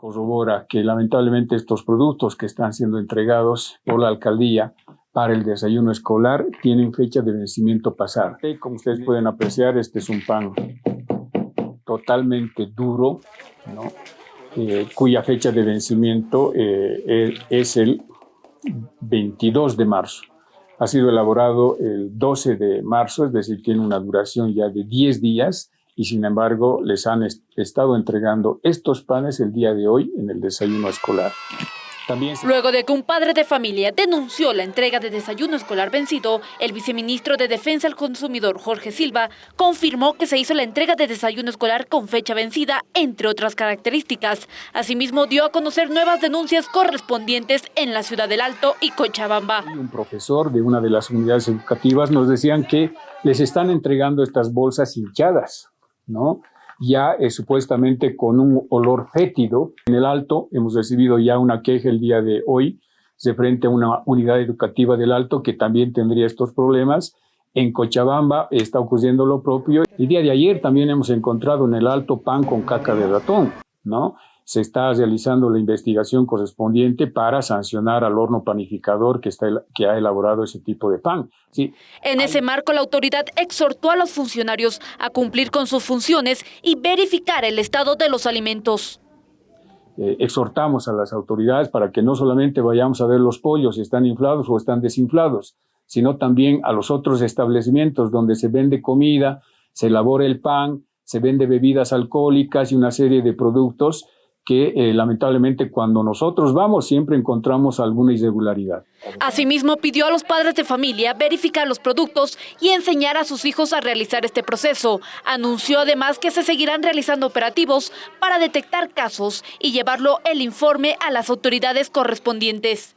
Corrobora que lamentablemente estos productos que están siendo entregados por la alcaldía para el desayuno escolar tienen fecha de vencimiento pasada. Como ustedes pueden apreciar, este es un pan totalmente duro, eh, cuya fecha de vencimiento eh, es el 22 de marzo. Ha sido elaborado el 12 de marzo, es decir, tiene una duración ya de 10 días y sin embargo les han estado entregando estos panes el día de hoy en el desayuno escolar. Luego de que un padre de familia denunció la entrega de desayuno escolar vencido, el viceministro de Defensa del Consumidor, Jorge Silva, confirmó que se hizo la entrega de desayuno escolar con fecha vencida, entre otras características. Asimismo, dio a conocer nuevas denuncias correspondientes en la Ciudad del Alto y Cochabamba. Un profesor de una de las unidades educativas nos decían que les están entregando estas bolsas hinchadas, ¿no? ya eh, supuestamente con un olor fétido. En el Alto hemos recibido ya una queja el día de hoy de frente a una unidad educativa del Alto que también tendría estos problemas. En Cochabamba está ocurriendo lo propio. El día de ayer también hemos encontrado en el Alto pan con caca de ratón, ¿no? se está realizando la investigación correspondiente para sancionar al horno panificador que, está, que ha elaborado ese tipo de pan. Sí. En ese marco, la autoridad exhortó a los funcionarios a cumplir con sus funciones y verificar el estado de los alimentos. Eh, exhortamos a las autoridades para que no solamente vayamos a ver los pollos si están inflados o están desinflados, sino también a los otros establecimientos donde se vende comida, se elabora el pan, se vende bebidas alcohólicas y una serie de productos que eh, lamentablemente cuando nosotros vamos siempre encontramos alguna irregularidad. Asimismo, pidió a los padres de familia verificar los productos y enseñar a sus hijos a realizar este proceso. Anunció además que se seguirán realizando operativos para detectar casos y llevarlo el informe a las autoridades correspondientes.